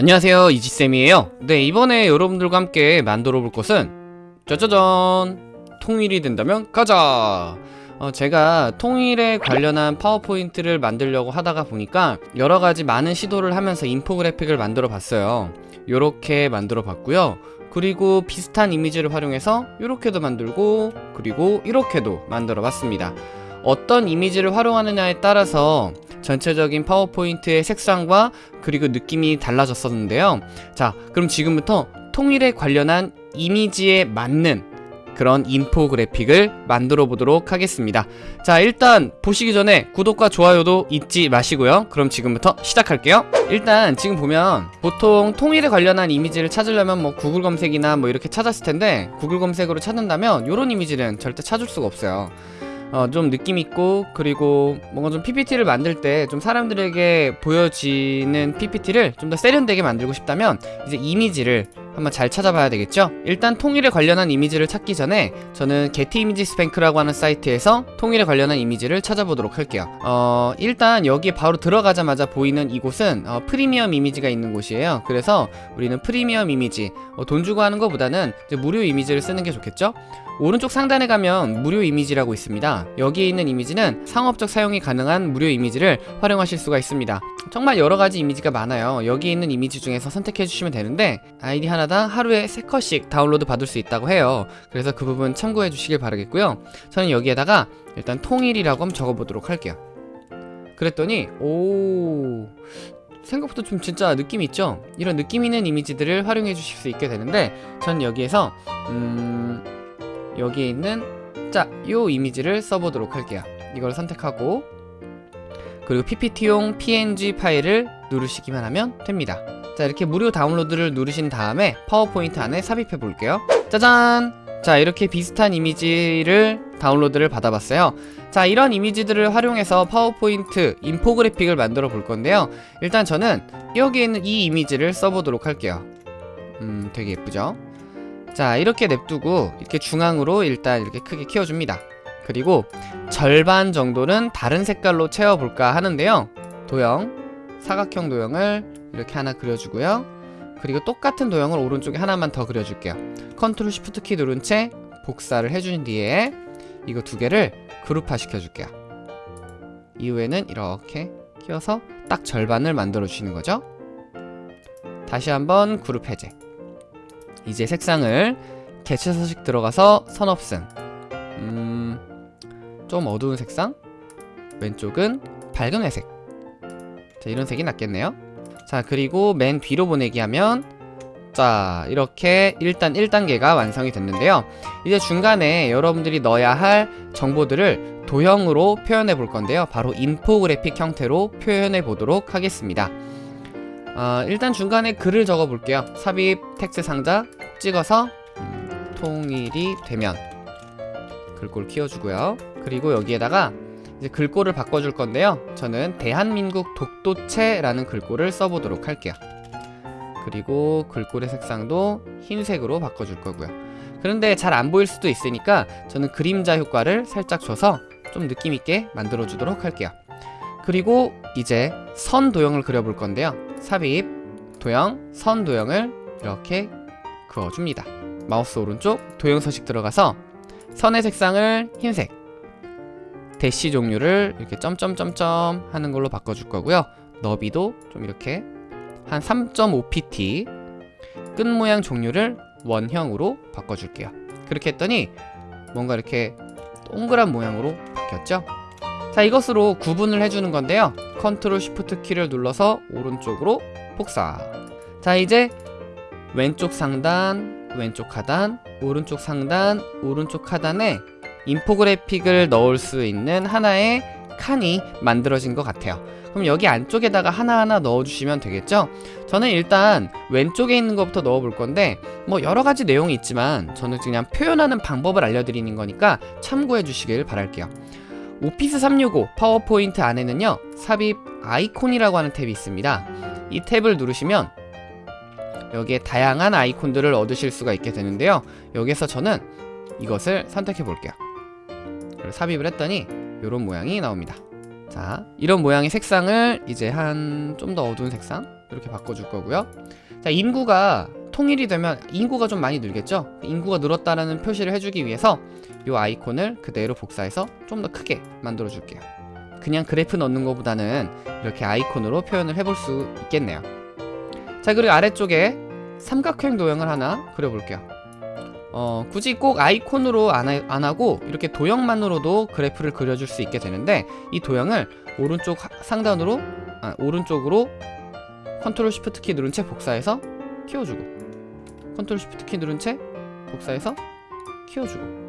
안녕하세요 이지쌤이에요. 네 이번에 여러분들과 함께 만들어 볼 것은 짜자잔! 통일이 된다면 가자! 어, 제가 통일에 관련한 파워포인트를 만들려고 하다가 보니까 여러가지 많은 시도를 하면서 인포그래픽을 만들어 봤어요. 요렇게 만들어 봤고요. 그리고 비슷한 이미지를 활용해서 이렇게도 만들고 그리고 이렇게도 만들어 봤습니다. 어떤 이미지를 활용하느냐에 따라서 전체적인 파워포인트의 색상과 그리고 느낌이 달라졌었는데요. 자 그럼 지금부터 통일에 관련한 이미지에 맞는 그런 인포그래픽을 만들어 보도록 하겠습니다. 자 일단 보시기 전에 구독과 좋아요도 잊지 마시고요. 그럼 지금부터 시작할게요. 일단 지금 보면 보통 통일에 관련한 이미지를 찾으려면 뭐 구글 검색이나 뭐 이렇게 찾았을 텐데 구글 검색으로 찾는다면 이런 이미지는 절대 찾을 수가 없어요 어, 좀 느낌 있고 그리고 뭔가 좀 PPT를 만들 때 좀 사람들에게 보여지는 PPT를 좀 더 세련되게 만들고 싶다면 이제 이미지를 한번 잘 찾아봐야 되겠죠? 일단 통일에 관련한 이미지를 찾기 전에 저는 게티 이미지 스뱅크라고 하는 사이트에서 통일에 관련한 이미지를 찾아보도록 할게요 어 일단 여기에 바로 들어가자마자 보이는 이곳은 어, 프리미엄 이미지가 있는 곳이에요 그래서 우리는 프리미엄 이미지 어, 돈 주고 하는 것보다는 무료 이미지를 쓰는 게 좋겠죠? 오른쪽 상단에 가면 무료 이미지라고 있습니다 여기에 있는 이미지는 상업적 사용이 가능한 무료 이미지를 활용하실 수가 있습니다 정말 여러가지 이미지가 많아요. 여기 있는 이미지 중에서 선택해 주시면 되는데 아이디 하나당 하루에 3컷씩 다운로드 받을 수 있다고 해요. 그래서 그 부분 참고해 주시길 바라겠고요. 저는 여기에다가 일단 통일이라고 한번 적어보도록 할게요. 그랬더니 오 생각보다 좀 진짜 느낌 있죠? 이런 느낌 있는 이미지들을 활용해 주실 수 있게 되는데 전 여기에서 음... 여기에 있는 자, 요 이미지를 써보도록 할게요. 이걸 선택하고 그리고 ppt용 png 파일을 누르시기만 하면 됩니다. 자 이렇게 무료 다운로드를 누르신 다음에 파워포인트 안에 삽입해 볼게요. 짜잔! 자 이렇게 비슷한 이미지를 다운로드를 받아봤어요. 자 이런 이미지들을 활용해서 파워포인트 인포그래픽을 만들어 볼 건데요. 일단 저는 여기에 있는 이 이미지를 써보도록 할게요. 음 되게 예쁘죠? 자 이렇게 냅두고 이렇게 중앙으로 일단 이렇게 크게 키워줍니다 그리고 절반 정도는 다른 색깔로 채워볼까 하는데요. 도형 사각형 도형을 이렇게 하나 그려주고요. 그리고 똑같은 도형을 오른쪽에 하나만 더 그려줄게요. control shift 키 누른 채 복사를 해준 뒤에 이거 두 개를 그룹화 시켜줄게요. 이후에는 이렇게 키워서 딱 절반을 만들어 주시는 거죠? 다시 한번 그룹 해제. 이제 색상을 개체 서식 들어가서 선 없음 음... 좀 어두운 색상? 왼쪽은 밝은 회색. 자 이런 색이 낫겠네요. 자 그리고 맨 뒤로 보내기 하면 자 이렇게 일단 1단계가 완성이 됐는데요. 이제 중간에 여러분들이 넣어야 할 정보들을 도형으로 표현해 볼 건데요. 바로 인포그래픽 형태로 표현해 보도록 하겠습니다. 어, 일단 중간에 글을 적어 볼게요. 삽입 텍스트 상자 찍어서 음, 통일이 되면 글꼴 키워주고요. 그리고 여기에다가 이제 글꼴을 바꿔줄 건데요. 저는 대한민국 독도체라는 글꼴을 써보도록 할게요. 그리고 글꼴의 색상도 흰색으로 바꿔줄 거고요. 그런데 잘 안 보일 수도 있으니까 저는 그림자 효과를 살짝 줘서 좀 느낌있게 만들어 주도록 할게요. 그리고 이제 선 도형을 그려볼 건데요. 삽입 도형 선 도형을 이렇게 그어줍니다. 마우스 오른쪽 도형 서식 들어가서 선의 색상을 흰색. 대시 종류를 이렇게 점점점점 하는 걸로 바꿔줄 거고요. 너비도 좀 이렇게 한 3.5pt 끝 모양 종류를 원형으로 바꿔줄게요. 그렇게 했더니 뭔가 이렇게 동그란 모양으로 바뀌었죠? 자 이것으로 구분을 해주는 건데요. control shift 키를 눌러서 오른쪽으로 복사. 자 이제 왼쪽 상단 왼쪽 하단 오른쪽 상단 오른쪽 하단에 인포그래픽을 넣을 수 있는 하나의 칸이 만들어진 것 같아요. 그럼 여기 안쪽에다가 하나하나 넣어주시면 되겠죠? 저는 일단 왼쪽에 있는 것부터 넣어볼 건데 뭐 여러가지 내용이 있지만 저는 그냥 표현하는 방법을 알려드리는 거니까 참고해 주시길 바랄게요. 오피스 365 파워포인트 안에는요 삽입 아이콘이라고 하는 탭이 있습니다. 이 탭을 누르시면 여기에 다양한 아이콘들을 얻으실 수가 있게 되는데요. 여기서 저는 이것을 선택해 볼게요. 삽입을 했더니 이런 모양이 나옵니다. 자 이런 모양의 색상을 이제 한 좀 더 어두운 색상 이렇게 바꿔줄 거고요. 자 인구가 통일이 되면 인구가 좀 많이 늘겠죠? 인구가 늘었다라는 표시를 해주기 위해서 이 아이콘을 그대로 복사해서 좀 더 크게 만들어 줄게요. 그냥 그래프 넣는 것보다는 이렇게 아이콘으로 표현을 해볼 수 있겠네요 자 그리고 아래쪽에 삼각형 도형을 하나 그려볼게요. 어, 굳이 꼭 아이콘으로 안, 하, 안 하고 이렇게 도형만으로도 그래프를 그려줄 수 있게 되는데 이 도형을 오른쪽 하- 상단으로 아, 오른쪽으로 control shift 키 누른 채 복사해서 키워주고 control shift 키 누른 채 복사해서 키워주고.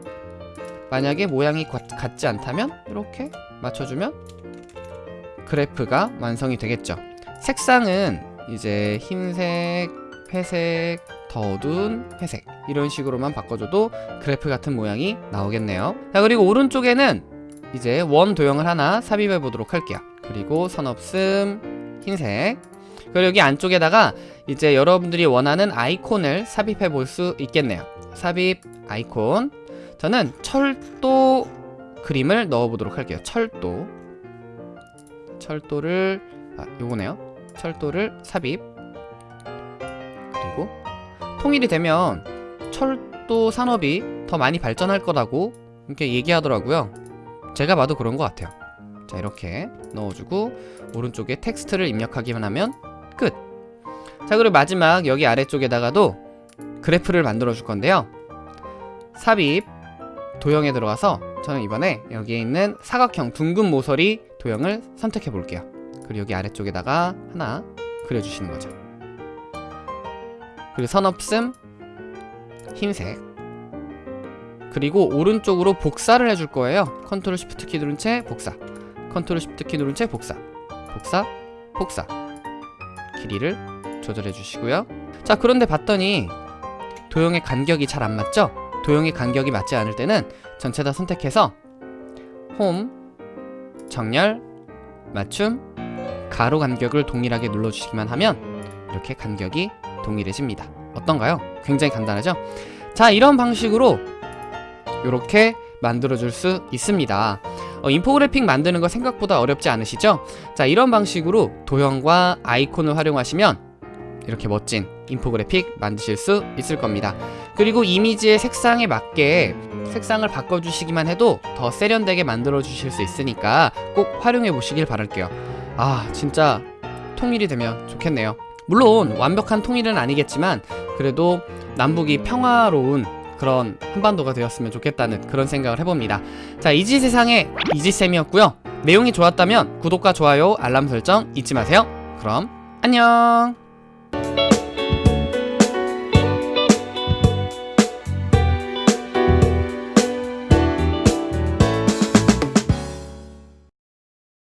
만약에 모양이 과- 같지 않다면 이렇게 맞춰주면 그래프가 완성이 되겠죠. 색상은 이제 흰색, 회색, 더 어두운 회색 이런 식으로만 바꿔줘도 그래프 같은 모양이 나오겠네요. 자 그리고 오른쪽에는 이제 원 도형을 하나 삽입해 보도록 할게요. 그리고 선 없음 흰색. 그리고 여기 안쪽에다가 이제 여러분들이 원하는 아이콘을 삽입해 볼 수 있겠네요. 삽입 아이콘. 저는 철도 그림을 넣어 보도록 할게요. 철도. 철도를 아 요거네요 철도를 삽입. 그리고 통일이 되면 철도 산업이 더 많이 발전할 거라고 이렇게 얘기하더라고요. 제가 봐도 그런 것 같아요. 자 이렇게 넣어주고 오른쪽에 텍스트를 입력하기만 하면 끝. 자 그리고 마지막 여기 아래쪽에다가도 그래프를 만들어 줄 건데요. 삽입 도형에 들어가서 저는 이번에 여기에 있는 사각형 둥근 모서리 도형을 선택해 볼게요 그리고 여기 아래쪽에다가 하나 그려주시는 거죠. 그리고 선 없음 흰색. 그리고 오른쪽으로 복사를 해줄 거예요. control shift 키 누른 채 복사. control shift 키 누른 채 복사. 복사 복사. 길이를 조절해 주시고요. 자 그런데 봤더니 도형의 간격이 잘 안 맞죠? 도형의 간격이 맞지 않을 때는 전체 다 선택해서 홈 정렬 맞춤 가로 간격을 동일하게 눌러주시기만 하면 이렇게 간격이 동일해집니다 어떤가요? 굉장히 간단하죠? 자 이런 방식으로 이렇게 만들어줄 수 있습니다 어, 인포그래픽 만드는 거 생각보다 어렵지 않으시죠? 자 이런 방식으로 도형과 아이콘을 활용하시면 이렇게 멋진 인포그래픽 만드실 수 있을 겁니다 그리고 이미지의 색상에 맞게 색상을 바꿔주시기만 해도 더 세련되게 만들어 주실 수 있으니까 꼭 활용해 보시길 바랄게요 아 진짜 통일이 되면 좋겠네요. 물론 완벽한 통일은 아니겠지만 그래도 남북이 평화로운 그런 한반도가 되었으면 좋겠다는 그런 생각을 해봅니다. 자 이지 세상의 이지쌤이었고요. 내용이 좋았다면 구독과 좋아요 알람 설정 잊지 마세요. 그럼 안녕